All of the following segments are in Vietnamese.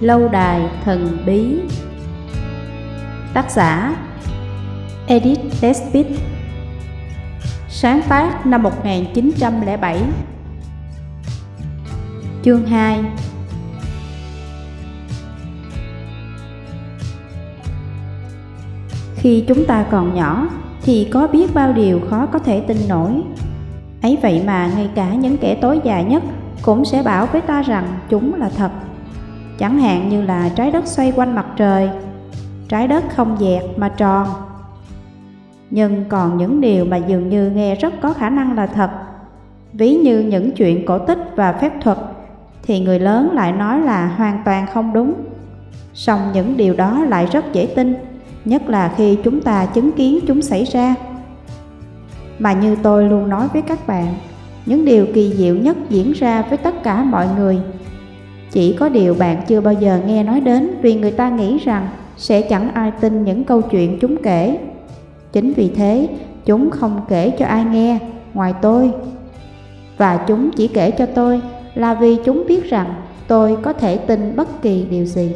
Lâu đài thần bí. Tác giả, Edith Despit Sáng tác năm 1907 Chương 2 Khi chúng ta còn nhỏ thì có biết bao điều khó có thể tin nổi. Ấy vậy mà ngay cả những kẻ tối già nhất cũng sẽ bảo với ta rằng chúng là thật. Chẳng hạn như là trái đất xoay quanh mặt trời, Trái đất không dẹt mà tròn. Nhưng còn những điều mà dường như nghe rất có khả năng là thật. Ví như những chuyện cổ tích và phép thuật, Thì người lớn lại nói là hoàn toàn không đúng. Song những điều đó lại rất dễ tin, Nhất là khi chúng ta chứng kiến chúng xảy ra. Mà như tôi luôn nói với các bạn, Những điều kỳ diệu nhất diễn ra với tất cả mọi người chỉ có điều bạn chưa bao giờ nghe nói đến vì người ta nghĩ rằng sẽ chẳng ai tin những câu chuyện chúng kể. Chính vì thế, chúng không kể cho ai nghe, ngoài tôi. Và chúng chỉ kể cho tôi là vì chúng biết rằng tôi có thể tin bất kỳ điều gì.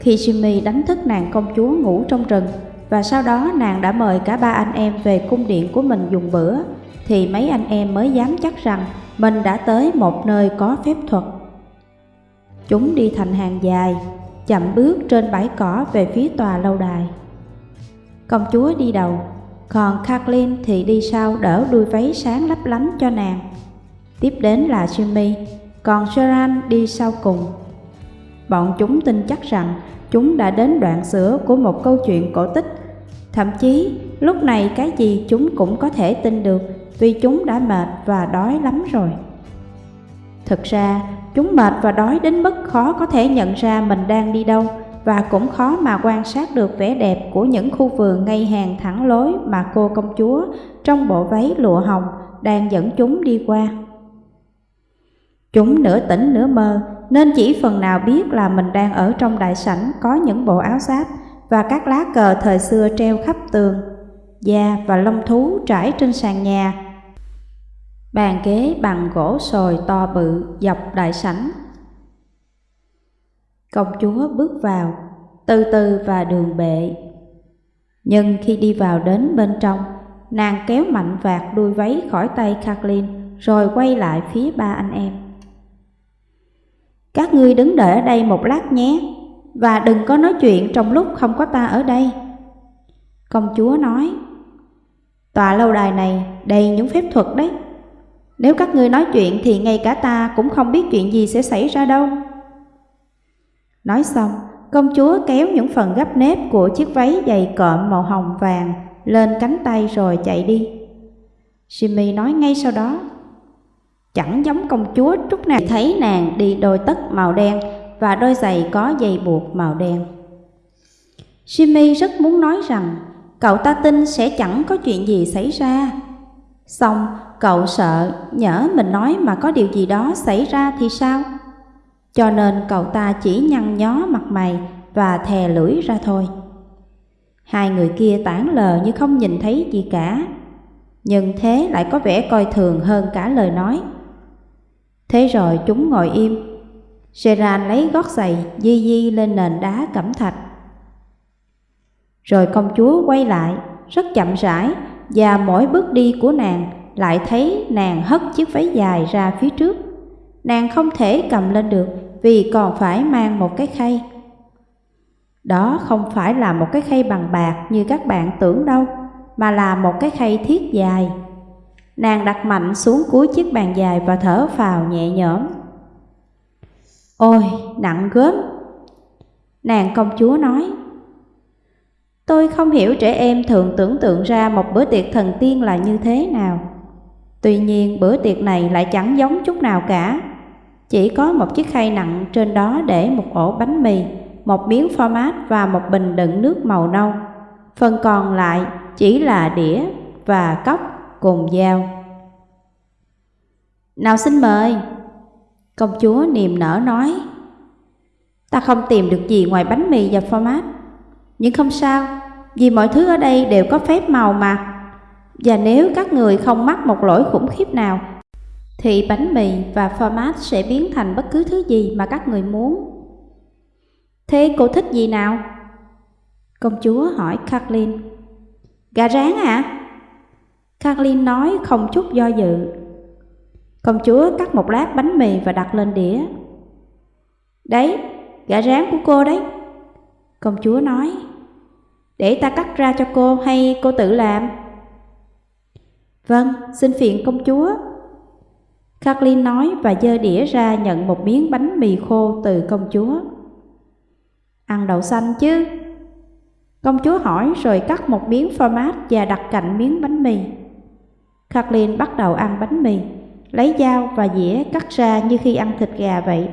Khi Jimmy đánh thức nàng công chúa ngủ trong rừng và sau đó nàng đã mời cả ba anh em về cung điện của mình dùng bữa thì mấy anh em mới dám chắc rằng mình đã tới một nơi có phép thuật. Chúng đi thành hàng dài, chậm bước trên bãi cỏ về phía tòa lâu đài. Công chúa đi đầu, còn Kathleen thì đi sau đỡ đuôi váy sáng lấp lánh cho nàng. Tiếp đến là Jimmy, còn Sharon đi sau cùng. Bọn chúng tin chắc rằng chúng đã đến đoạn giữa của một câu chuyện cổ tích. Thậm chí, lúc này cái gì chúng cũng có thể tin được vì chúng đã mệt và đói lắm rồi. Thực ra, chúng mệt và đói đến mức khó có thể nhận ra mình đang đi đâu và cũng khó mà quan sát được vẻ đẹp của những khu vườn ngay hàng thẳng lối mà cô công chúa trong bộ váy lụa hồng đang dẫn chúng đi qua. Chúng nửa tỉnh nửa mơ nên chỉ phần nào biết là mình đang ở trong đại sảnh có những bộ áo giáp và các lá cờ thời xưa treo khắp tường, da và lông thú trải trên sàn nhà Bàn ghế bằng gỗ sồi to bự dọc đại sảnh. Công chúa bước vào, từ từ và đường bệ. Nhưng khi đi vào đến bên trong, nàng kéo mạnh vạt đuôi váy khỏi tay Kathleen rồi quay lại phía ba anh em. Các ngươi đứng đợi ở đây một lát nhé, và đừng có nói chuyện trong lúc không có ta ở đây. Công chúa nói, tòa lâu đài này đầy những phép thuật đấy. Nếu các ngươi nói chuyện thì ngay cả ta cũng không biết chuyện gì sẽ xảy ra đâu. Nói xong, công chúa kéo những phần gấp nếp của chiếc váy dày cộm màu hồng vàng lên cánh tay rồi chạy đi. Jimmy nói ngay sau đó, chẳng giống công chúa chút nào thấy nàng đi đôi tất màu đen và đôi giày có dây buộc màu đen. Jimmy rất muốn nói rằng cậu ta tin sẽ chẳng có chuyện gì xảy ra. Xong, Cậu sợ nhỡ mình nói mà có điều gì đó xảy ra thì sao? Cho nên cậu ta chỉ nhăn nhó mặt mày và thè lưỡi ra thôi. Hai người kia tản lờ như không nhìn thấy gì cả, nhưng thế lại có vẻ coi thường hơn cả lời nói. Thế rồi chúng ngồi im, seran lấy gót giày di di lên nền đá cẩm thạch. Rồi công chúa quay lại, rất chậm rãi, và mỗi bước đi của nàng lại thấy nàng hất chiếc váy dài ra phía trước. Nàng không thể cầm lên được vì còn phải mang một cái khay. Đó không phải là một cái khay bằng bạc như các bạn tưởng đâu, mà là một cái khay thiết dài. Nàng đặt mạnh xuống cuối chiếc bàn dài và thở phào nhẹ nhõm. Ôi, nặng gớm! Nàng công chúa nói, Tôi không hiểu trẻ em thường tưởng tượng ra một bữa tiệc thần tiên là như thế nào. Tuy nhiên bữa tiệc này lại chẳng giống chút nào cả. Chỉ có một chiếc khay nặng trên đó để một ổ bánh mì, một miếng format và một bình đựng nước màu nâu. Phần còn lại chỉ là đĩa và cốc cùng dao. Nào xin mời. Công chúa niềm nở nói. Ta không tìm được gì ngoài bánh mì và format. Nhưng không sao, vì mọi thứ ở đây đều có phép màu mà. Và nếu các người không mắc một lỗi khủng khiếp nào, thì bánh mì và format sẽ biến thành bất cứ thứ gì mà các người muốn. Thế cô thích gì nào? Công chúa hỏi Kathleen. Gà rán à? Kathleen nói không chút do dự. Công chúa cắt một lát bánh mì và đặt lên đĩa. Đấy, gà rán của cô đấy. Công chúa nói. Để ta cắt ra cho cô hay cô tự làm? Vâng, xin phiền công chúa. Kathleen nói và dơ đĩa ra nhận một miếng bánh mì khô từ công chúa. Ăn đậu xanh chứ? Công chúa hỏi rồi cắt một miếng format và đặt cạnh miếng bánh mì. Kathleen bắt đầu ăn bánh mì, lấy dao và dĩa cắt ra như khi ăn thịt gà vậy.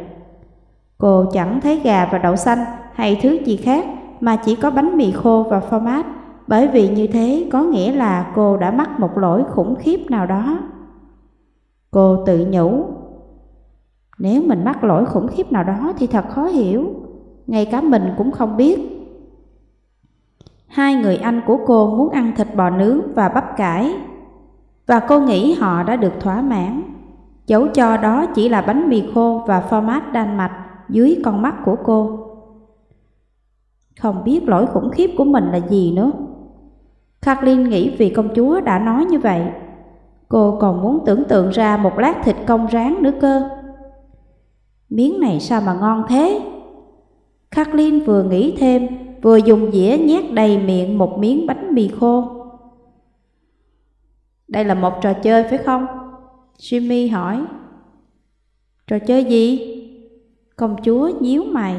Cô chẳng thấy gà và đậu xanh hay thứ gì khác mà chỉ có bánh mì khô và format, bởi vì như thế có nghĩa là cô đã mắc một lỗi khủng khiếp nào đó. Cô tự nhủ, nếu mình mắc lỗi khủng khiếp nào đó thì thật khó hiểu, ngay cả mình cũng không biết. Hai người anh của cô muốn ăn thịt bò nướng và bắp cải, và cô nghĩ họ đã được thỏa mãn. Dẫu cho đó chỉ là bánh mì khô và format đan mạch dưới con mắt của cô. Không biết lỗi khủng khiếp của mình là gì nữa. Kathleen nghĩ vì công chúa đã nói như vậy. Cô còn muốn tưởng tượng ra một lát thịt công rán nữa cơ. Miếng này sao mà ngon thế? Kathleen vừa nghĩ thêm, vừa dùng dĩa nhét đầy miệng một miếng bánh mì khô. Đây là một trò chơi phải không? Jimmy hỏi. Trò chơi gì? Công chúa nhíu mày.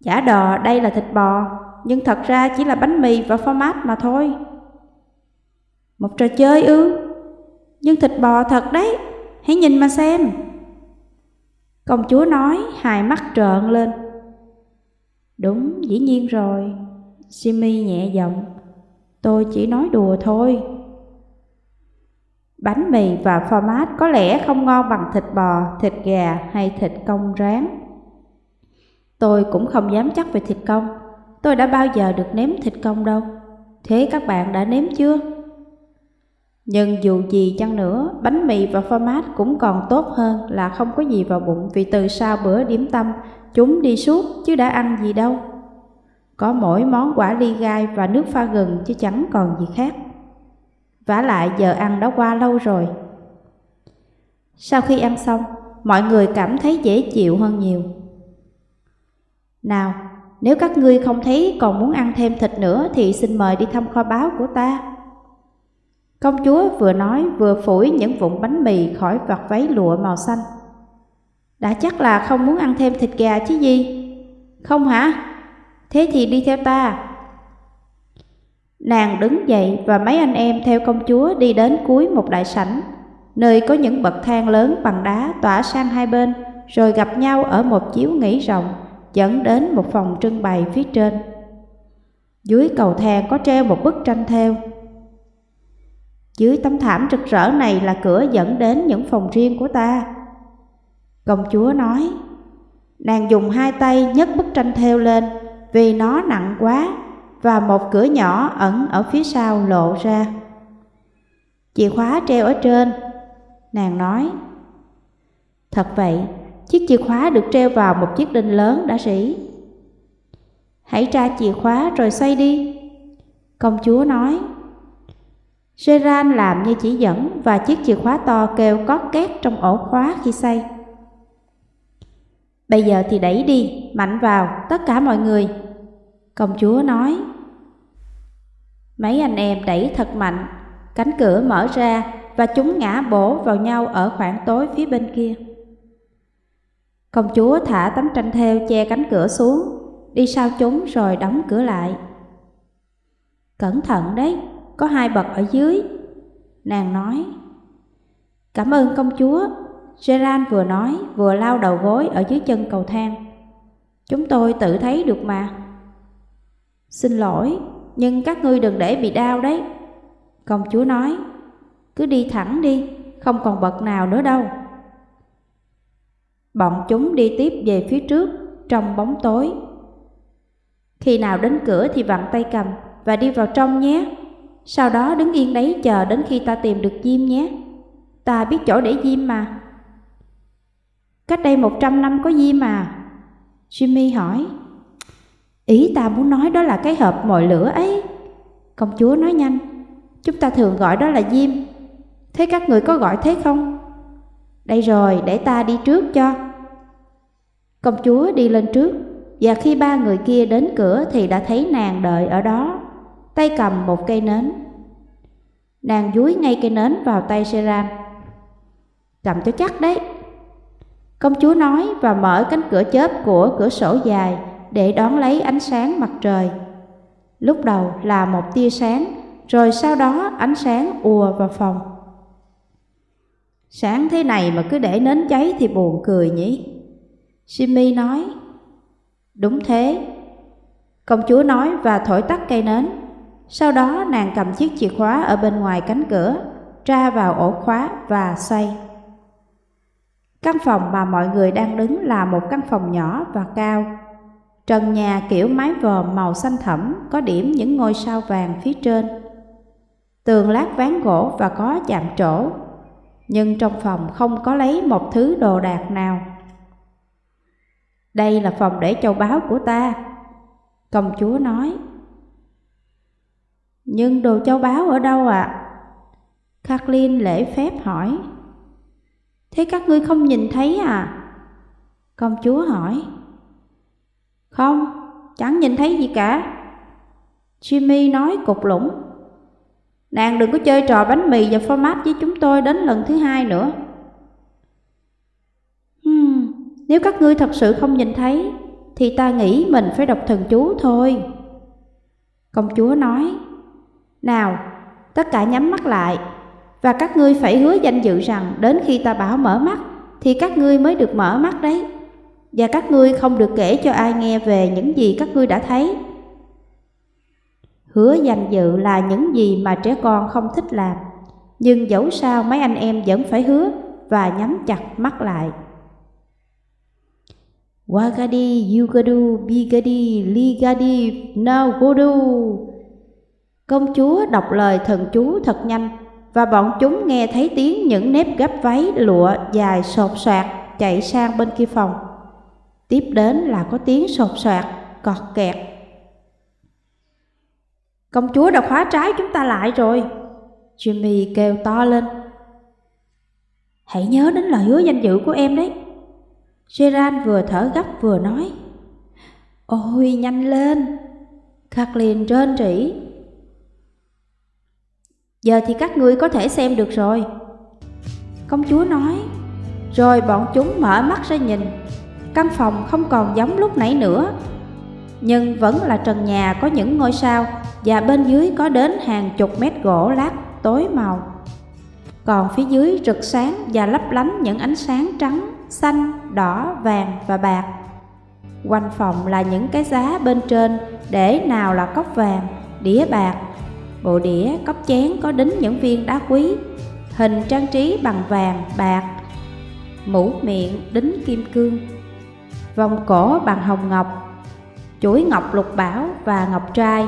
Giả đò đây là thịt bò, nhưng thật ra chỉ là bánh mì và format mà thôi. Một trò chơi ư? Nhưng thịt bò thật đấy, hãy nhìn mà xem. Công chúa nói, hài mắt trợn lên. Đúng, dĩ nhiên rồi. Jimmy nhẹ giọng. Tôi chỉ nói đùa thôi. Bánh mì và format có lẽ không ngon bằng thịt bò, thịt gà hay thịt công rán. Tôi cũng không dám chắc về thịt công. Tôi đã bao giờ được nếm thịt công đâu. Thế các bạn đã nếm chưa? Nhưng dù gì chăng nữa, bánh mì và format cũng còn tốt hơn là không có gì vào bụng vì từ sau bữa điểm tâm, chúng đi suốt chứ đã ăn gì đâu. Có mỗi món quả ly gai và nước pha gừng chứ chẳng còn gì khác vả lại giờ ăn đã qua lâu rồi. Sau khi ăn xong, mọi người cảm thấy dễ chịu hơn nhiều. Nào, nếu các ngươi không thấy còn muốn ăn thêm thịt nữa thì xin mời đi thăm kho báu của ta. Công chúa vừa nói vừa phủi những vụn bánh mì khỏi vạt váy lụa màu xanh. Đã chắc là không muốn ăn thêm thịt gà chứ gì? Không hả? Thế thì đi theo ta. Nàng đứng dậy và mấy anh em theo công chúa đi đến cuối một đại sảnh, nơi có những bậc thang lớn bằng đá tỏa sang hai bên, rồi gặp nhau ở một chiếu nghỉ rộng, dẫn đến một phòng trưng bày phía trên. Dưới cầu thang có treo một bức tranh theo. Dưới tấm thảm rực rỡ này là cửa dẫn đến những phòng riêng của ta. Công chúa nói, nàng dùng hai tay nhấc bức tranh theo lên vì nó nặng quá và một cửa nhỏ ẩn ở phía sau lộ ra. Chìa khóa treo ở trên, nàng nói. Thật vậy, chiếc chìa khóa được treo vào một chiếc đinh lớn đã rỉ. Hãy tra chìa khóa rồi xoay đi. Công chúa nói. Seran làm như chỉ dẫn và chiếc chìa khóa to kêu cót két trong ổ khóa khi xoay. Bây giờ thì đẩy đi, mạnh vào, tất cả mọi người. Công chúa nói. Mấy anh em đẩy thật mạnh, cánh cửa mở ra và chúng ngã bổ vào nhau ở khoảng tối phía bên kia. Công chúa thả tấm tranh theo che cánh cửa xuống, đi sau chúng rồi đóng cửa lại. Cẩn thận đấy, có hai bậc ở dưới. Nàng nói. Cảm ơn công chúa. Gerard vừa nói vừa lao đầu gối ở dưới chân cầu thang. Chúng tôi tự thấy được mà. Xin lỗi, nhưng các ngươi đừng để bị đau đấy. Công chúa nói, cứ đi thẳng đi, không còn bậc nào nữa đâu. Bọn chúng đi tiếp về phía trước, trong bóng tối. Khi nào đến cửa thì vặn tay cầm và đi vào trong nhé. Sau đó đứng yên đấy chờ đến khi ta tìm được chim nhé. Ta biết chỗ để diêm mà. Cách đây một trăm năm có diêm mà. Jimmy hỏi. Ý ta muốn nói đó là cái hộp mồi lửa ấy. Công chúa nói nhanh. Chúng ta thường gọi đó là diêm. Thế các người có gọi thế không? Đây rồi, để ta đi trước cho. Công chúa đi lên trước, và khi ba người kia đến cửa thì đã thấy nàng đợi ở đó, tay cầm một cây nến. Nàng dúi ngay cây nến vào tay Seran. Cầm cho chắc đấy. Công chúa nói và mở cánh cửa chớp của cửa sổ dài để đón lấy ánh sáng mặt trời. Lúc đầu là một tia sáng, rồi sau đó ánh sáng ùa vào phòng. Sáng thế này mà cứ để nến cháy thì buồn cười nhỉ? Jimmy nói, đúng thế. Công chúa nói và thổi tắt cây nến. Sau đó nàng cầm chiếc chìa khóa ở bên ngoài cánh cửa, tra vào ổ khóa và xoay. Căn phòng mà mọi người đang đứng là một căn phòng nhỏ và cao. Trần nhà kiểu mái vòm màu xanh thẫm có điểm những ngôi sao vàng phía trên. Tường lát ván gỗ và có chạm trổ, nhưng trong phòng không có lấy một thứ đồ đạc nào. Đây là phòng để châu báu của ta, công chúa nói. Nhưng đồ châu báu ở đâu ạ? À? Kathleen lễ phép hỏi. Thế các ngươi không nhìn thấy à? Công chúa hỏi. Không, chẳng nhìn thấy gì cả. Jimmy nói cục lũng. Nàng đừng có chơi trò bánh mì và format với chúng tôi đến lần thứ hai nữa. Hmm, nếu các ngươi thật sự không nhìn thấy, thì ta nghĩ mình phải đọc thần chú thôi. Công chúa nói, Nào, tất cả nhắm mắt lại, và các ngươi phải hứa danh dự rằng đến khi ta bảo mở mắt, thì các ngươi mới được mở mắt đấy. Và các ngươi không được kể cho ai nghe về những gì các ngươi đã thấy. Hứa danh dự là những gì mà trẻ con không thích làm, nhưng dẫu sao mấy anh em vẫn phải hứa và nhắm chặt mắt lại. Wagadi, Yugadu, Bigadi, Ligadi, Nagodu. Công chúa đọc lời thần chú thật nhanh và bọn chúng nghe thấy tiếng những nếp gấp váy lụa dài sột soạt chạy sang bên kia phòng. Tiếp đến là có tiếng sột soạt, cọt kẹt. Công chúa đã khóa trái chúng ta lại rồi. Jimmy kêu to lên. Hãy nhớ đến lời hứa danh dự của em đấy. Gerard vừa thở gấp vừa nói. Ôi, nhanh lên. Kathleen rên rỉ Giờ thì các ngươi có thể xem được rồi. Công chúa nói. Rồi bọn chúng mở mắt ra nhìn. Căn phòng không còn giống lúc nãy nữa. Nhưng vẫn là trần nhà có những ngôi sao. Và bên dưới có đến hàng chục mét gỗ lát tối màu Còn phía dưới rực sáng và lấp lánh những ánh sáng trắng xanh, đỏ, vàng và bạc. Quanh phòng là những cái giá bên trên để nào là cốc vàng, đĩa bạc, bộ đĩa, cốc chén có đính những viên đá quý, hình trang trí bằng vàng, bạc, mũ miệng đính kim cương, vòng cổ bằng hồng ngọc, chuỗi ngọc lục bảo và ngọc trai.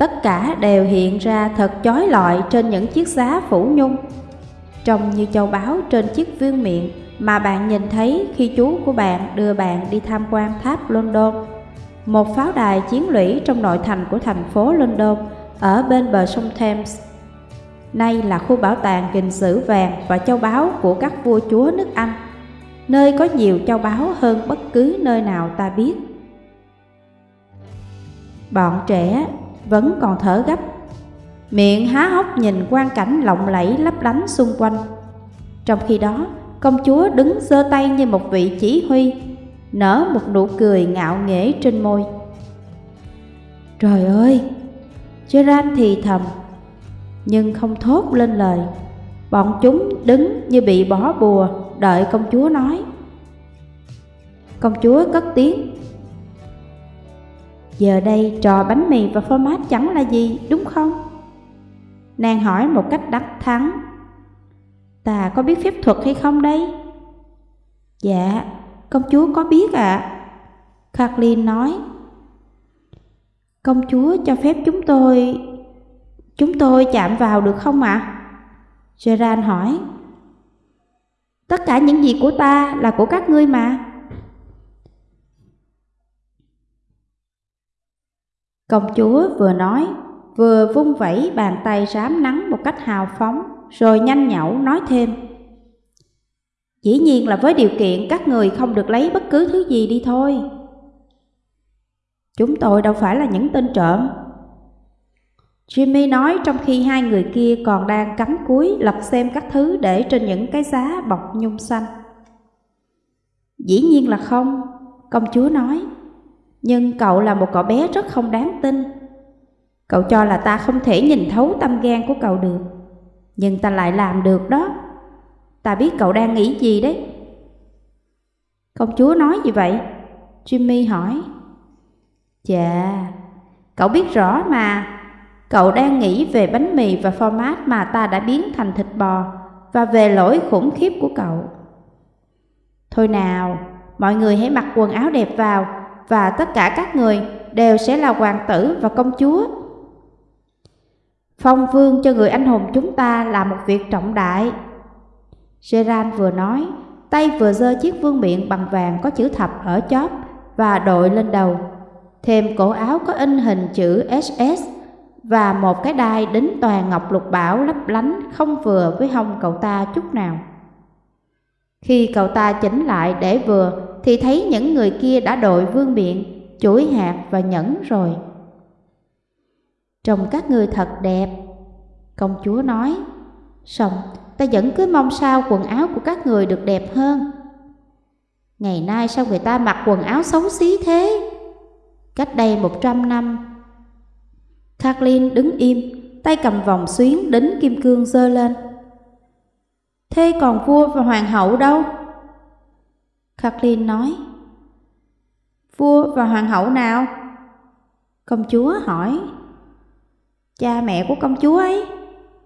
Tất cả đều hiện ra thật chói lọi trên những chiếc giá phủ nhung, trông như châu báu trên chiếc vương miệng mà bạn nhìn thấy khi chú của bạn đưa bạn đi tham quan tháp London, một pháo đài chiến lũy trong nội thành của thành phố London ở bên bờ sông Thames. Nay là khu bảo tàng gìn sử vàng và châu báu của các vua chúa nước Anh, nơi có nhiều châu báu hơn bất cứ nơi nào ta biết. Bọn trẻ vẫn còn thở gấp, miệng há hốc nhìn quang cảnh lộng lẫy lấp lánh xung quanh. Trong khi đó, Công chúa đứng giơ tay như một vị chỉ huy, nở một nụ cười ngạo nghễ trên môi. Trời ơi! Gerard thì thầm, nhưng không thốt lên lời. Bọn chúng đứng như bị bó bùa, đợi công chúa nói. Công chúa cất tiếng. Giờ đây trò bánh mì và phô mát chẳng là gì, đúng không? Nàng hỏi một cách đắc thắng Ta có biết phép thuật hay không đây? Dạ, công chúa có biết ạ. À. Kathleen nói. Công chúa cho phép chúng tôi... Chúng tôi chạm vào được không ạ? À? Gerard hỏi. Tất cả những gì của ta là của các ngươi mà. Công chúa vừa nói, vừa vung vẩy bàn tay rám nắng một cách hào phóng, rồi nhanh nhẩu nói thêm. Dĩ nhiên là với điều kiện các người không được lấy bất cứ thứ gì đi thôi. Chúng tôi đâu phải là những tên trộm. Jimmy nói trong khi hai người kia còn đang cắm cúi lật xem các thứ để trên những cái giá bọc nhung xanh. Dĩ nhiên là không, công chúa nói. Nhưng cậu là một cậu bé rất không đáng tin. Cậu cho là ta không thể nhìn thấu tâm gan của cậu được. Nhưng ta lại làm được đó. Ta biết cậu đang nghĩ gì đấy. Công chúa nói gì vậy? Jimmy hỏi. Chà, cậu biết rõ mà, cậu đang nghĩ về bánh mì và format mà ta đã biến thành thịt bò và về lỗi khủng khiếp của cậu. Thôi nào, mọi người hãy mặc quần áo đẹp vào và tất cả các người đều sẽ là hoàng tử và công chúa. Phong vương cho người anh hùng chúng ta là một việc trọng đại. seran vừa nói, tay vừa giơ chiếc vương miện bằng vàng có chữ thập ở chóp và đội lên đầu thêm cổ áo có in hình chữ SS và một cái đai đính toàn ngọc lục bảo lấp lánh không vừa với hông cậu ta chút nào. Khi cậu ta chỉnh lại để vừa thì thấy những người kia đã đội vương miện, chuỗi hạt và nhẫn rồi. Trông các người thật đẹp, công chúa nói. Xong, ta vẫn cứ mong sao quần áo của các người được đẹp hơn. Ngày nay sao người ta mặc quần áo xấu xí thế? cách đây một trăm năm. Kathleen đứng im, tay cầm vòng xuyến đính kim cương giơ lên. Thế còn vua và hoàng hậu đâu? Kathleen nói. Vua và hoàng hậu nào? Công chúa hỏi. Cha mẹ của công chúa ấy,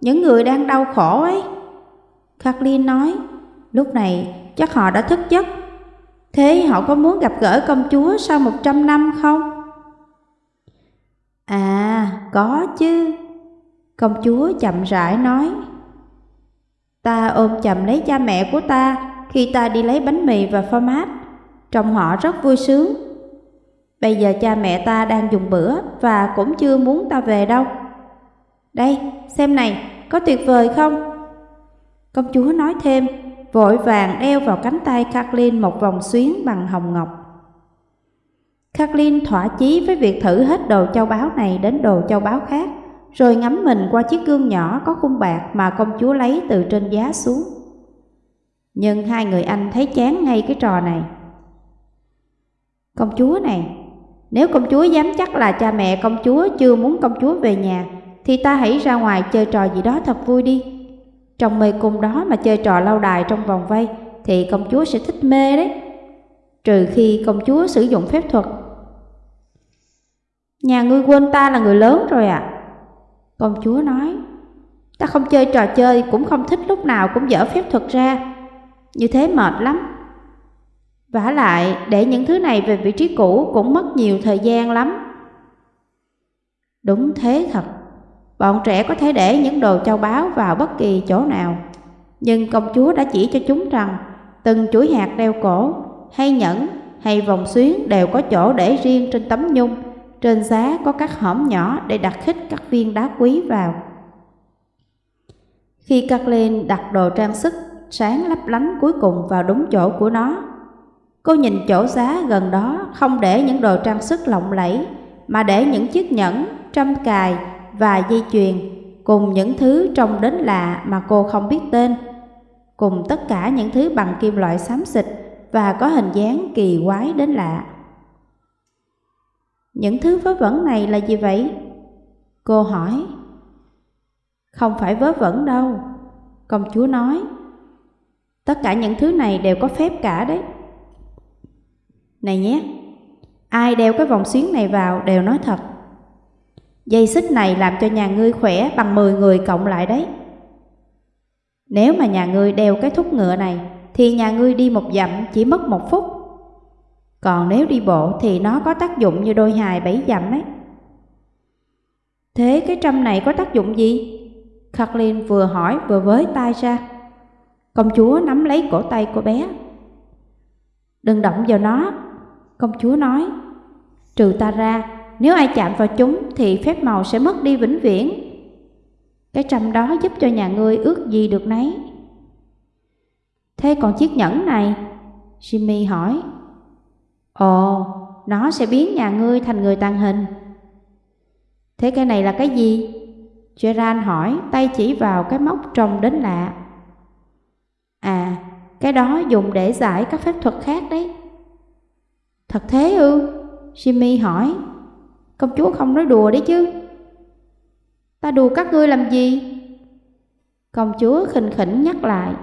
những người đang đau khổ ấy. Kathleen nói, lúc này chắc họ đã thức giấc. Thế họ có muốn gặp gỡ công chúa sau một trăm năm không? À, có chứ. Công chúa chậm rãi nói. Ta ôm chầm lấy cha mẹ của ta khi ta đi lấy bánh mì và pho mát, trong họ rất vui sướng. Bây giờ cha mẹ ta đang dùng bữa và cũng chưa muốn ta về đâu. Đây, xem này, có tuyệt vời không? Công chúa nói thêm, vội vàng đeo vào cánh tay Kathleen một vòng xuyến bằng hồng ngọc. Kathleen thỏa chí với việc thử hết đồ châu báu này đến đồ châu báu khác, rồi ngắm mình qua chiếc gương nhỏ có khung bạc mà công chúa lấy từ trên giá xuống. Nhưng hai người anh thấy chán ngay cái trò này. Công chúa này, nếu công chúa dám chắc là cha mẹ công chúa chưa muốn công chúa về nhà, thì ta hãy ra ngoài chơi trò gì đó thật vui đi. Trong mê cung đó mà chơi trò lâu đài trong vòng vây, thì công chúa sẽ thích mê đấy. Trừ khi công chúa sử dụng phép thuật Nhà ngươi quên ta là người lớn rồi à? Công chúa nói, ta không chơi trò chơi cũng không thích lúc nào cũng dở phép thuật ra. Như thế mệt lắm. vả lại, để những thứ này về vị trí cũ cũng mất nhiều thời gian lắm. Đúng thế thật. Bọn trẻ có thể để những đồ châu báu vào bất kỳ chỗ nào. Nhưng công chúa đã chỉ cho chúng rằng từng chuỗi hạt đeo cổ, hay nhẫn, hay vòng xuyến đều có chỗ để riêng trên tấm nhung trên giá có các hõm nhỏ để đặt khích các viên đá quý vào. Khi Kathleen đặt đồ trang sức sáng lấp lánh cuối cùng vào đúng chỗ của nó, cô nhìn chỗ giá gần đó không để những đồ trang sức lộng lẫy, mà để những chiếc nhẫn, trăm cài và dây chuyền cùng những thứ trông đến lạ mà cô không biết tên, cùng tất cả những thứ bằng kim loại xám xịt và có hình dáng kỳ quái đến lạ. Những thứ vớ vẩn này là gì vậy? Cô hỏi. Không phải vớ vẩn đâu, công chúa nói. Tất cả những thứ này đều có phép cả đấy. Này nhé, ai đeo cái vòng xuyến này vào đều nói thật. Dây xích này làm cho nhà ngươi khỏe bằng 10 người cộng lại đấy. Nếu mà nhà ngươi đeo cái thúc ngựa này, thì nhà ngươi đi một dặm chỉ mất một phút. Còn nếu đi bộ thì nó có tác dụng như đôi hài bảy dặm ấy. Thế cái trăm này có tác dụng gì? Kathleen vừa hỏi vừa với tay ra. Công chúa nắm lấy cổ tay cô bé. Đừng động vào nó, công chúa nói. Trừ ta ra, nếu ai chạm vào chúng thì phép màu sẽ mất đi vĩnh viễn. Cái trăm đó giúp cho nhà ngươi ước gì được nấy. Thế còn chiếc nhẫn này? Jimmy hỏi. Ồ, nó sẽ biến nhà ngươi thành người tàn hình. Thế cái này là cái gì? Gerard hỏi, tay chỉ vào cái móc trông đến lạ. À, cái đó dùng để giải các phép thuật khác đấy. Thật thế ư? Jimmy hỏi. Công chúa không nói đùa đấy chứ. Ta đùa các ngươi làm gì? Công chúa khinh khỉnh nhắc lại.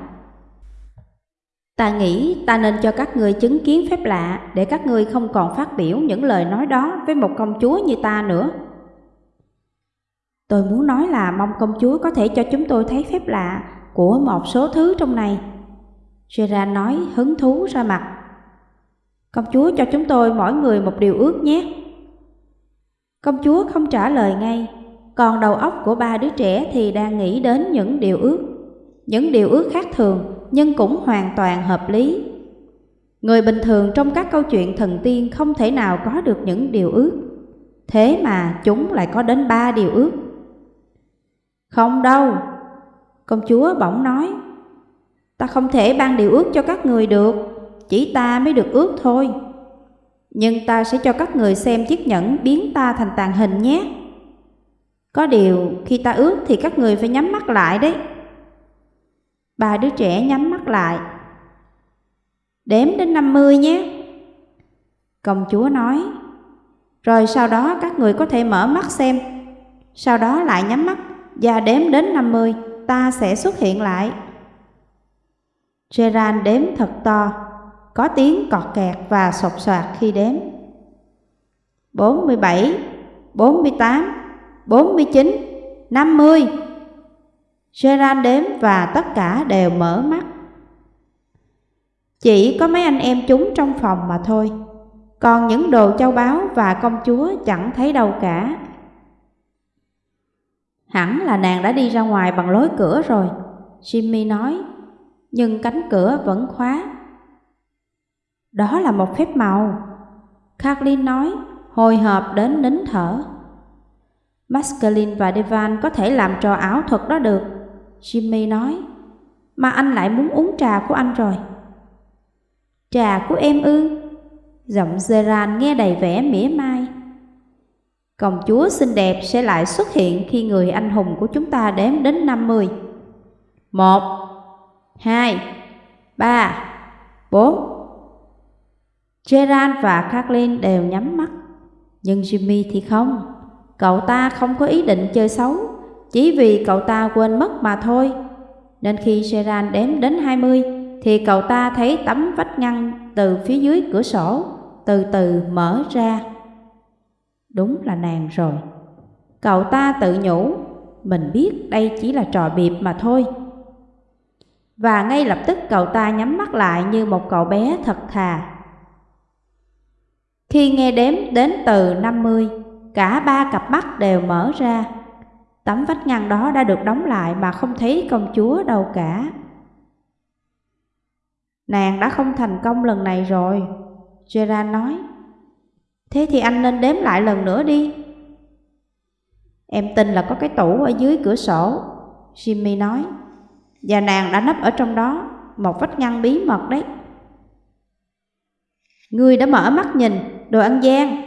Ta nghĩ ta nên cho các ngươi chứng kiến phép lạ để các ngươi không còn phát biểu những lời nói đó với một công chúa như ta nữa. Tôi muốn nói là mong công chúa có thể cho chúng tôi thấy phép lạ của một số thứ trong này. Gerard nói hứng thú ra mặt. Công chúa cho chúng tôi mỗi người một điều ước nhé. Công chúa không trả lời ngay, còn đầu óc của ba đứa trẻ thì đang nghĩ đến những điều ước. Những điều ước khác thường nhưng cũng hoàn toàn hợp lý. Người bình thường trong các câu chuyện thần tiên không thể nào có được những điều ước. Thế mà chúng lại có đến ba điều ước. Không đâu, công chúa bỗng nói. Ta không thể ban điều ước cho các người được, chỉ ta mới được ước thôi. Nhưng ta sẽ cho các người xem chiếc nhẫn biến ta thành tàn hình nhé. Có điều khi ta ước thì các người phải nhắm mắt lại đấy. Ba đứa trẻ nhắm mắt lại. Đếm đến 50 nhé. Công chúa nói. Rồi sau đó các người có thể mở mắt xem. Sau đó lại nhắm mắt và đếm đến 50, ta sẽ xuất hiện lại. Gerard đếm thật to, có tiếng cọt kẹt và sột soạt khi đếm. 47, 48, 49, 50. Gerard đếm và tất cả đều mở mắt. Chỉ có mấy anh em chúng trong phòng mà thôi, còn những đồ châu báu và công chúa chẳng thấy đâu cả. Hẳn là nàng đã đi ra ngoài bằng lối cửa rồi, Jimmy nói, nhưng cánh cửa vẫn khóa. Đó là một phép màu, Kathleen nói, hồi hộp đến nín thở. Masculine và Devan có thể làm trò ảo thuật đó được, Jimmy nói, mà anh lại muốn uống trà của anh rồi. Trà của em ư? Giọng Zeran nghe đầy vẻ mỉa mai. Công chúa xinh đẹp sẽ lại xuất hiện khi người anh hùng của chúng ta đếm đến 50. 1 2 3 4 Gerard và Kathleen đều nhắm mắt, nhưng Jimmy thì không. Cậu ta không có ý định chơi xấu, chỉ vì cậu ta quên mất mà thôi. Nên khi Gerard đếm đến 20 thì cậu ta thấy tấm vách ngăn từ phía dưới cửa sổ từ từ mở ra. Đúng là nàng rồi. Cậu ta tự nhủ, mình biết đây chỉ là trò biệp mà thôi. Và ngay lập tức cậu ta nhắm mắt lại như một cậu bé thật thà. Khi nghe đếm đến từ 50, cả ba cặp mắt đều mở ra. Tấm vách ngăn đó đã được đóng lại mà không thấy công chúa đâu cả. Nàng đã không thành công lần này rồi, Gerard nói. Thế thì anh nên đếm lại lần nữa đi. Em tin là có cái tủ ở dưới cửa sổ, Jimmy nói. Và nàng đã nấp ở trong đó, một vách ngăn bí mật đấy. Ngươi đã mở mắt nhìn, đồ ăn gian.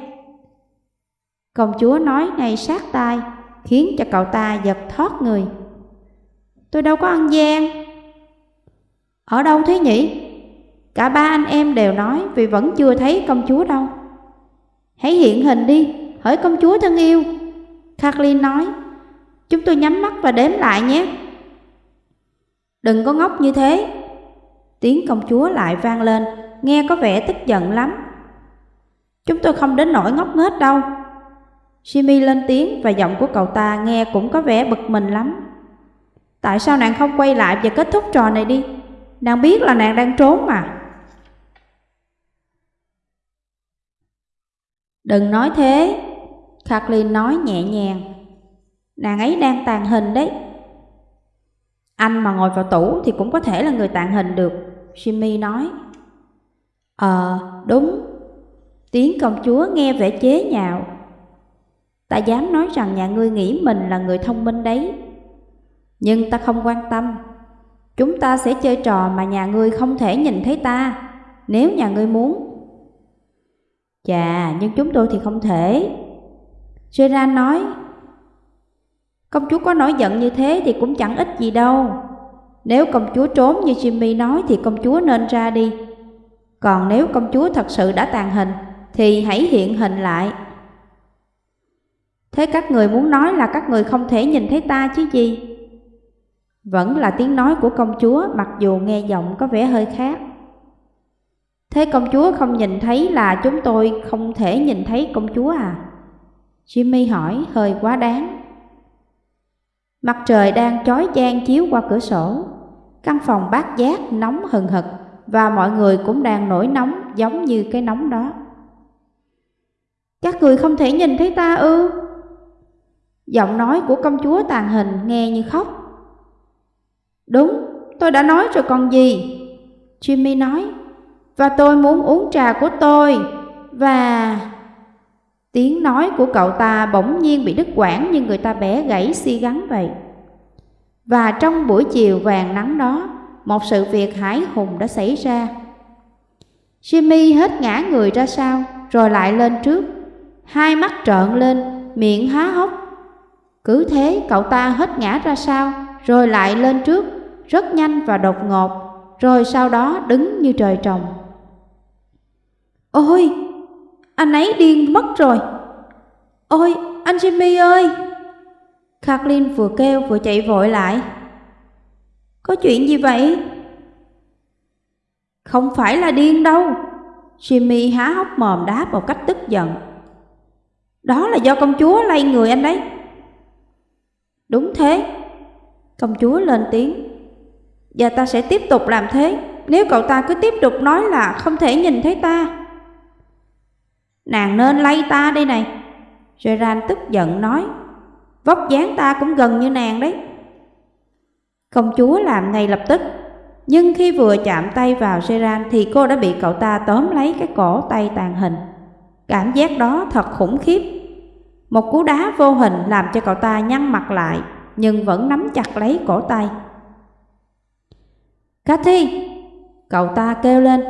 Công chúa nói ngay sát tai, khiến cho cậu ta giật thoát người. Tôi đâu có ăn gian. Ở đâu thế nhỉ? Cả ba anh em đều nói vì vẫn chưa thấy công chúa đâu. Hãy hiện hình đi, hỡi công chúa thân yêu. Kathleen nói, chúng tôi nhắm mắt và đếm lại nhé. Đừng có ngốc như thế. Tiếng công chúa lại vang lên, nghe có vẻ tức giận lắm. Chúng tôi không đến nỗi ngốc nghếch đâu. Jimmy lên tiếng và giọng của cậu ta nghe cũng có vẻ bực mình lắm. Tại sao nàng không quay lại và kết thúc trò này đi? Nàng biết là nàng đang trốn mà. Đừng nói thế, Kathleen nói nhẹ nhàng. Nàng ấy đang tàn hình đấy. Anh mà ngồi vào tủ thì cũng có thể là người tàn hình được, Jimmy nói. Ờ, đúng. Tiếng công chúa nghe vẻ chế nhạo. Ta dám nói rằng nhà ngươi nghĩ mình là người thông minh đấy. Nhưng ta không quan tâm. Chúng ta sẽ chơi trò mà nhà ngươi không thể nhìn thấy ta, nếu nhà ngươi muốn. Chà, nhưng chúng tôi thì không thể. Gerard nói, Công chúa có nổi giận như thế thì cũng chẳng ích gì đâu. Nếu công chúa trốn như Jimmy nói thì công chúa nên ra đi. Còn nếu công chúa thật sự đã tàn hình thì hãy hiện hình lại. Thế các người muốn nói là các người không thể nhìn thấy ta chứ gì? Vẫn là tiếng nói của công chúa mặc dù nghe giọng có vẻ hơi khác. Thế công chúa không nhìn thấy là chúng tôi không thể nhìn thấy công chúa à? Jimmy hỏi hơi quá đáng. Mặt trời đang chói chang chiếu qua cửa sổ. Căn phòng bát giác nóng hừng hực và mọi người cũng đang nổi nóng giống như cái nóng đó. Các người không thể nhìn thấy ta ư? Giọng nói của công chúa tàn hình nghe như khóc. Đúng, tôi đã nói rồi còn gì? Jimmy nói. Và tôi muốn uống trà của tôi. Và... Tiếng nói của cậu ta bỗng nhiên bị đứt quãng như người ta bẻ gãy xi gắn vậy. Và trong buổi chiều vàng nắng đó, một sự việc hãi hùng đã xảy ra. Jimmy hết ngã người ra sau, rồi lại lên trước. Hai mắt trợn lên, miệng há hốc. Cứ thế cậu ta hết ngã ra sau, rồi lại lên trước, rất nhanh và đột ngột, rồi sau đó đứng như trời trồng. Ôi, anh ấy điên mất rồi. Ôi, anh Jimmy ơi! Kathleen vừa kêu vừa chạy vội lại. Có chuyện gì vậy? Không phải là điên đâu. Jimmy há hốc mồm đáp một cách tức giận. Đó là do công chúa lay người anh đấy. Đúng thế. Công chúa lên tiếng. Và ta sẽ tiếp tục làm thế nếu cậu ta cứ tiếp tục nói là không thể nhìn thấy ta. Nàng nên lay ta đây này. Gerard tức giận nói. Vóc dáng ta cũng gần như nàng đấy. Công chúa làm ngay lập tức. Nhưng khi vừa chạm tay vào Gerard thì cô đã bị cậu ta tóm lấy cái cổ tay tàn hình. Cảm giác đó thật khủng khiếp. Một cú đá vô hình làm cho cậu ta nhăn mặt lại, nhưng vẫn nắm chặt lấy cổ tay. Cathy! Cậu ta kêu lên.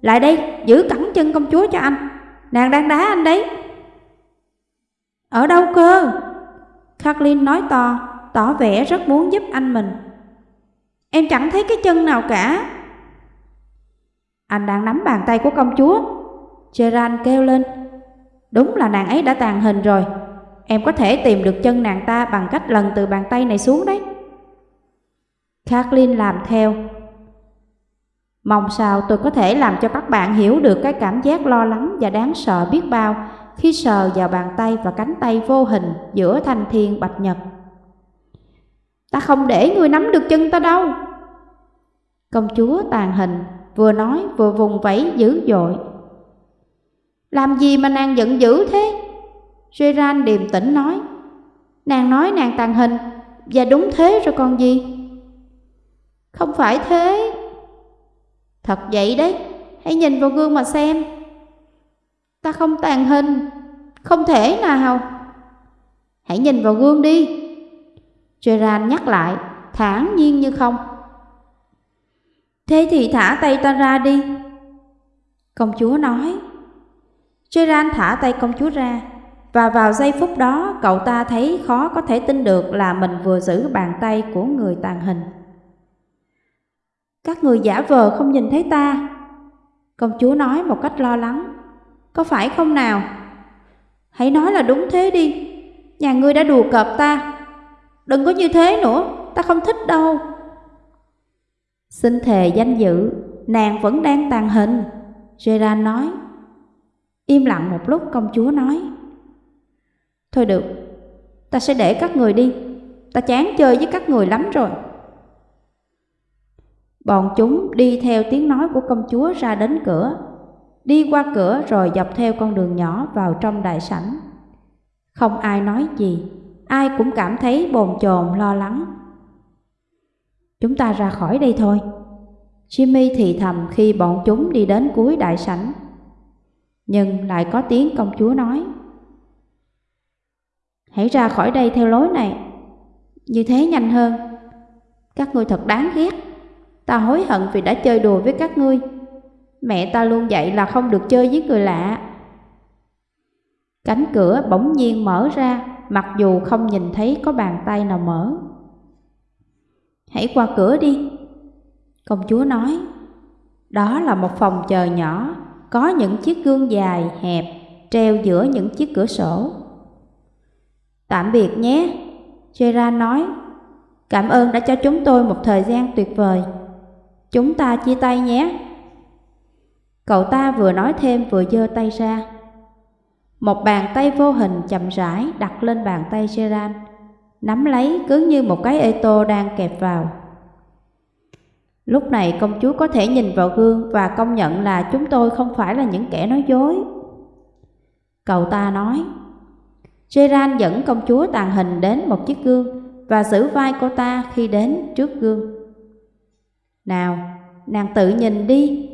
Lại đây, giữ cẳng chân công chúa cho anh. Nàng đang đá anh đấy. Ở đâu cơ? Kathleen nói to, tỏ vẻ rất muốn giúp anh mình. Em chẳng thấy cái chân nào cả. Anh đang nắm bàn tay của công chúa. Gerard kêu lên. Đúng là nàng ấy đã tàn hình rồi. Em có thể tìm được chân nàng ta bằng cách lần từ bàn tay này xuống đấy. Kathleen làm theo. Mong sao tôi có thể làm cho các bạn hiểu được cái cảm giác lo lắng và đáng sợ biết bao khi sờ vào bàn tay và cánh tay vô hình giữa thanh thiên bạch nhật. Ta không để người nắm được chân ta đâu. Công chúa tàn hình, vừa nói vừa vùng vẫy dữ dội. Làm gì mà nàng giận dữ thế? Geran điềm tĩnh nói. Nàng nói nàng tàn hình, và đúng thế rồi còn gì? Không phải thế. Thật vậy đấy, hãy nhìn vào gương mà xem. Ta không tàn hình, không thể nào. Hãy nhìn vào gương đi. Gerard nhắc lại, thản nhiên như không. Thế thì thả tay ta ra đi. Công chúa nói. Gerard thả tay công chúa ra, và vào giây phút đó cậu ta thấy khó có thể tin được là mình vừa giữ bàn tay của người tàn hình. Các người giả vờ không nhìn thấy ta. Công chúa nói một cách lo lắng. Có phải không nào? Hãy nói là đúng thế đi. Nhà ngươi đã đùa cợp ta. Đừng có như thế nữa, ta không thích đâu. Xin thề danh dự, nàng vẫn đang tàn hình. Gerard nói. Im lặng một lúc công chúa nói. Thôi được, ta sẽ để các người đi. Ta chán chơi với các người lắm rồi. Bọn chúng đi theo tiếng nói của công chúa ra đến cửa đi qua cửa rồi dọc theo con đường nhỏ vào trong đại sảnh. Không ai nói gì, ai cũng cảm thấy bồn chồn lo lắng. Chúng ta ra khỏi đây thôi. Jimmy thì thầm khi bọn chúng đi đến cuối đại sảnh. Nhưng lại có tiếng công chúa nói. Hãy ra khỏi đây theo lối này. Như thế nhanh hơn. Các ngươi thật đáng ghét. Ta hối hận vì đã chơi đùa với các ngươi. Mẹ ta luôn dạy là không được chơi với người lạ. Cánh cửa bỗng nhiên mở ra, mặc dù không nhìn thấy có bàn tay nào mở. Hãy qua cửa đi. Công chúa nói. Đó là một phòng chờ nhỏ, có những chiếc gương dài, hẹp, treo giữa những chiếc cửa sổ. Tạm biệt nhé, Gerard nói. Cảm ơn đã cho chúng tôi một thời gian tuyệt vời. Chúng ta chia tay nhé. Cậu ta vừa nói thêm vừa giơ tay ra. Một bàn tay vô hình chậm rãi đặt lên bàn tay Seran, nắm lấy cứ như một cái ê tô đang kẹp vào. Lúc này công chúa có thể nhìn vào gương và công nhận là chúng tôi không phải là những kẻ nói dối. Cậu ta nói, Gerard dẫn công chúa tàn hình đến một chiếc gương và giữ vai cô ta khi đến trước gương. Nào, nàng tự nhìn đi.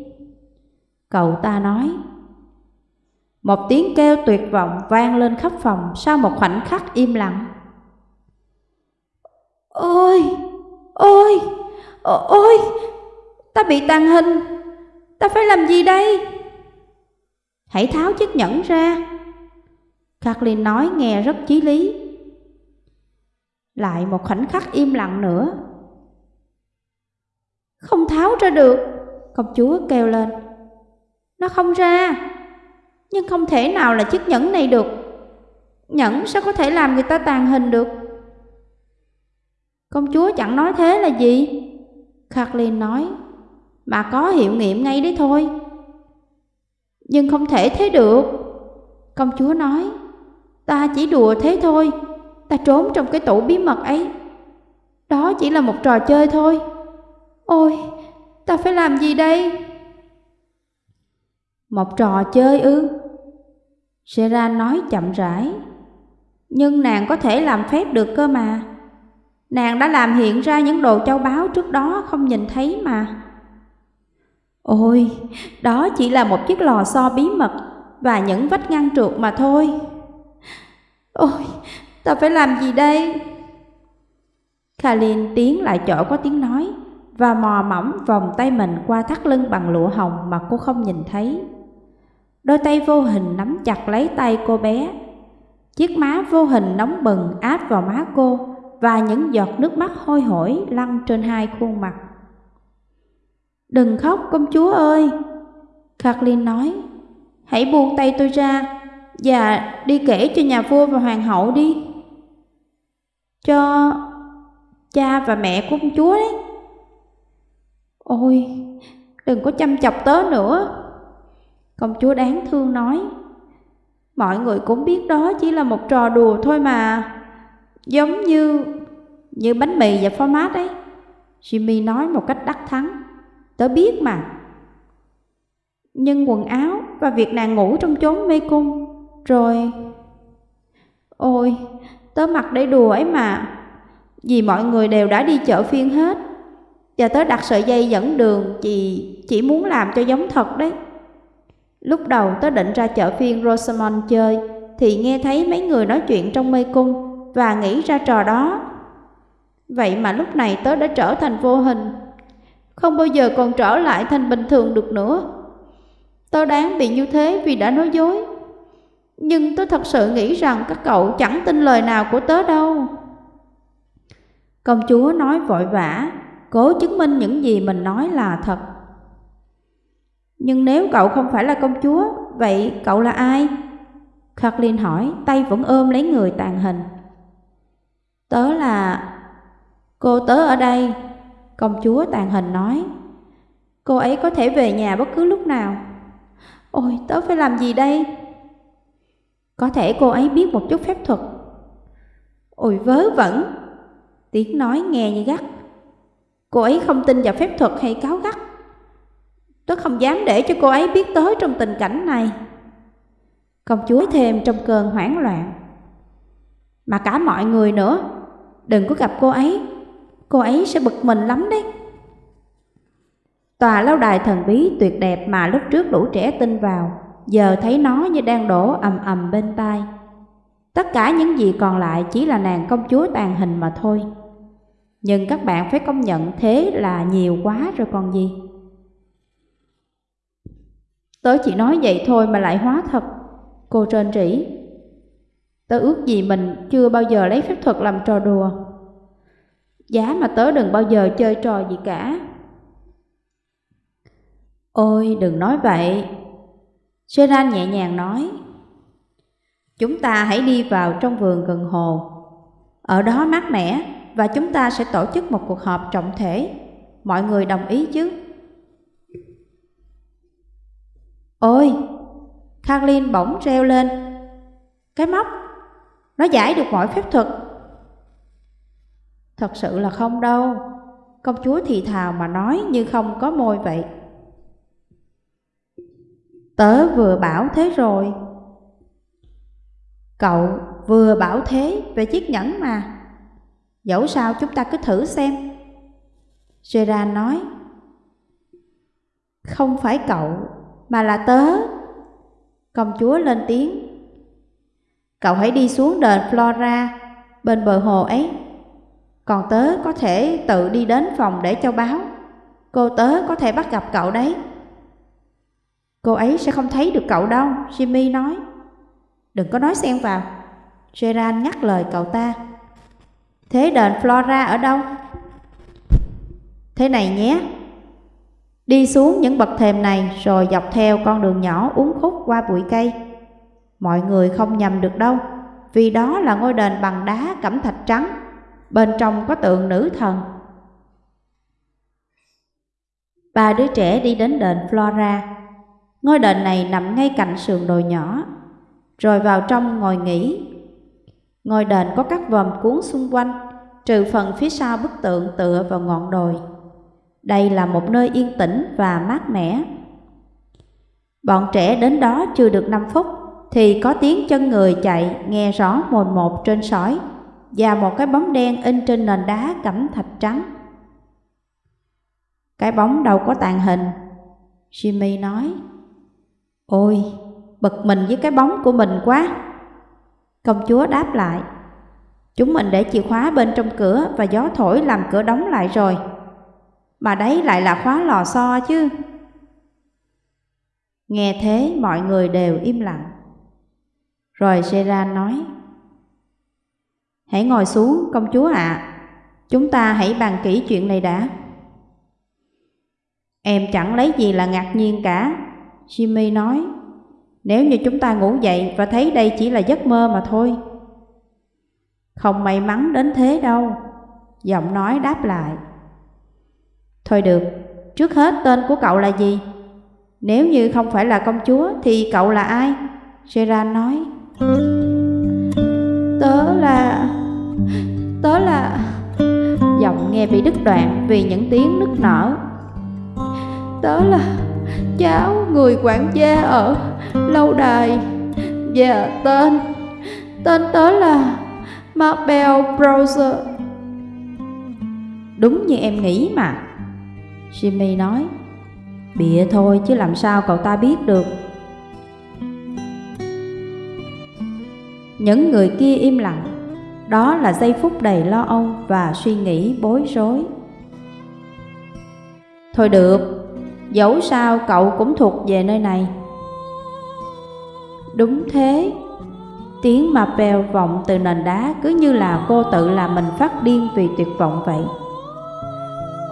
Cậu ta nói, một tiếng kêu tuyệt vọng vang lên khắp phòng sau một khoảnh khắc im lặng. Ôi, ôi, ôi, ta bị tàn hình, ta phải làm gì đây? Hãy tháo chiếc nhẫn ra. Kathleen nói nghe rất chí lý. Lại một khoảnh khắc im lặng nữa. Không tháo ra được, công chúa kêu lên. Nó không ra nhưng không thể nào là chiếc nhẫn này được. Nhẫn sao có thể làm người ta tàn hình được? Công chúa chẳng nói thế là gì? Kathleen nói, mà có hiệu nghiệm ngay đấy thôi. Nhưng không thể thế được. Công chúa nói, ta chỉ đùa thế thôi, ta trốn trong cái tủ bí mật ấy. Đó chỉ là một trò chơi thôi. Ôi, ta phải làm gì đây? Một trò chơi ư? Sera nói chậm rãi. Nhưng nàng có thể làm phép được cơ mà. Nàng đã làm hiện ra những đồ châu báu trước đó không nhìn thấy mà. Ôi, đó chỉ là một chiếc lò xo bí mật và những vách ngăn trượt mà thôi. Ôi, ta phải làm gì đây? Kalin tiến lại chỗ có tiếng nói và mò mẫm vòng tay mình qua thắt lưng bằng lụa hồng mà cô không nhìn thấy. Đôi tay vô hình nắm chặt lấy tay cô bé. Chiếc má vô hình nóng bừng áp vào má cô Và những giọt nước mắt hôi hổi lăn trên hai khuôn mặt. Đừng khóc công chúa ơi, Kathleen nói. Hãy buông tay tôi ra Và đi kể cho nhà vua và hoàng hậu đi. Cho cha và mẹ của công chúa đấy. Ôi, đừng có chăm chọc tớ nữa. Công chúa đáng thương nói, Mọi người cũng biết đó chỉ là một trò đùa thôi mà. Giống như như bánh mì và format ấy. Jimmy nói một cách đắc thắng, Tớ biết mà. Nhưng quần áo và việc nàng ngủ trong chốn mê cung, Rồi, Ôi, tớ mặc để đùa ấy mà. Vì mọi người đều đã đi chợ phiên hết và tớ đặt sợi dây dẫn đường Chỉ, chỉ muốn làm cho giống thật đấy. Lúc đầu tớ định ra chợ phiên Rosamond chơi Thì nghe thấy mấy người nói chuyện trong mê cung Và nghĩ ra trò đó. Vậy mà lúc này tớ đã trở thành vô hình Không bao giờ còn trở lại thành bình thường được nữa. Tớ đáng bị như thế vì đã nói dối. Nhưng tớ thật sự nghĩ rằng các cậu chẳng tin lời nào của tớ đâu. Công chúa nói vội vã Cố chứng minh những gì mình nói là thật nhưng nếu cậu không phải là công chúa, vậy cậu là ai? Kathleen hỏi, tay vẫn ôm lấy người tàn hình. Tớ là... Cô tớ ở đây, công chúa tàn hình nói. Cô ấy có thể về nhà bất cứ lúc nào. Ôi, tớ phải làm gì đây? Có thể cô ấy biết một chút phép thuật. Ôi vớ vẩn, tiếng nói nghe như gắt. Cô ấy không tin vào phép thuật hay cáo gắt. Tôi không dám để cho cô ấy biết tới trong tình cảnh này Công chúa thêm trong cơn hoảng loạn Mà cả mọi người nữa Đừng có gặp cô ấy Cô ấy sẽ bực mình lắm đấy. Tòa lâu đài thần bí tuyệt đẹp mà lúc trước đủ trẻ tin vào, giờ thấy nó như đang đổ ầm ầm bên tai. Tất cả những gì còn lại chỉ là nàng công chúa tàn hình mà thôi. Nhưng các bạn phải công nhận thế là nhiều quá rồi còn gì. Tớ chỉ nói vậy thôi mà lại hóa thật. Cô trơn trĩ. Tớ ước gì mình chưa bao giờ lấy phép thuật làm trò đùa. Giá mà tớ đừng bao giờ chơi trò gì cả. Ôi, đừng nói vậy. seran nhẹ nhàng nói. Chúng ta hãy đi vào trong vườn gần hồ. Ở đó mát mẻ và chúng ta sẽ tổ chức một cuộc họp trọng thể. Mọi người đồng ý chứ? Ôi, Kathleen bỗng reo lên. Cái móc, nó giải được mọi phép thuật. Thật sự là không đâu. Công chúa thì thào mà nói như không có môi vậy. Tớ vừa bảo thế rồi. Cậu vừa bảo thế về chiếc nhẫn mà. Dẫu sao chúng ta cứ thử xem. Gerard nói. Không phải cậu, mà là tớ. Công chúa lên tiếng. Cậu hãy đi xuống đền Flora, bên bờ hồ ấy. Còn tớ có thể tự đi đến phòng để cho báo. Cô tớ có thể bắt gặp cậu đấy. Cô ấy sẽ không thấy được cậu đâu, Jimmy nói. Đừng có nói xen vào. Gerard ngắt lời cậu ta. Thế đền Flora ở đâu? Thế này nhé. Đi xuống những bậc thềm này rồi dọc theo con đường nhỏ uốn khúc qua bụi cây. Mọi người không nhầm được đâu, vì đó là ngôi đền bằng đá cẩm thạch trắng, bên trong có tượng nữ thần. Ba đứa trẻ đi đến đền Flora. Ngôi đền này nằm ngay cạnh sườn đồi nhỏ, rồi vào trong ngồi nghỉ Ngôi đền có các vòm cuốn xung quanh, trừ phần phía sau bức tượng tựa vào ngọn đồi. Đây là một nơi yên tĩnh và mát mẻ. Bọn trẻ đến đó chưa được 5 phút thì có tiếng chân người chạy nghe rõ mồn một trên sỏi và một cái bóng đen in trên nền đá cẩm thạch trắng. Cái bóng đâu có tàn hình, Jimmy nói. Ôi, bực mình với cái bóng của mình quá. Công chúa đáp lại, chúng mình để chìa khóa bên trong cửa và gió thổi làm cửa đóng lại rồi. Mà đấy lại là khóa lò xo chứ. Nghe thế mọi người đều im lặng. Rồi Seran nói, Hãy ngồi xuống công chúa ạ, chúng ta hãy bàn kỹ chuyện này đã. Em chẳng lấy gì là ngạc nhiên cả, Jimmy nói. Nếu như chúng ta ngủ dậy và thấy đây chỉ là giấc mơ mà thôi. Không may mắn đến thế đâu, giọng nói đáp lại. Thôi được, trước hết tên của cậu là gì? Nếu như không phải là công chúa thì cậu là ai? Gerard nói. Tớ là... Tớ là... Giọng nghe bị đứt đoạn vì những tiếng nức nở. Tớ là cháu người quản gia ở lâu đài. Và tên. Tên tớ là Marbell Browser. Đúng như em nghĩ mà. Jimmy nói. Bịa thôi chứ làm sao cậu ta biết được? Những người kia im lặng. Đó là giây phút đầy lo âu và suy nghĩ bối rối. Thôi được, dẫu sao cậu cũng thuộc về nơi này Đúng thế. Tiếng mà bèo vọng từ nền đá cứ như là cô tự làm mình phát điên vì tuyệt vọng vậy.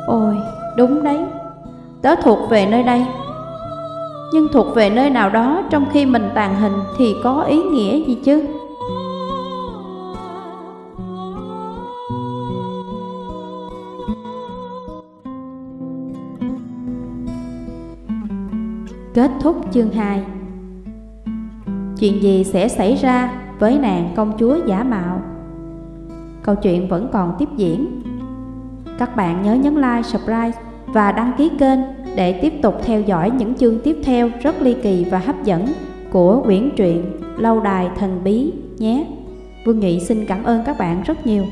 Ôi, đúng đấy. Tớ thuộc về nơi đây. Nhưng thuộc về nơi nào đó trong khi mình tàn hình thì có ý nghĩa gì chứ? Kết thúc chương 2 Chuyện gì sẽ xảy ra với nàng công chúa giả mạo? Câu chuyện vẫn còn tiếp diễn. Các bạn nhớ nhấn like, subscribe và đăng ký kênh để tiếp tục theo dõi những chương tiếp theo rất ly kỳ và hấp dẫn của quyển truyện Lâu đài thần bí nhé. Vương Nghị xin cảm ơn các bạn rất nhiều.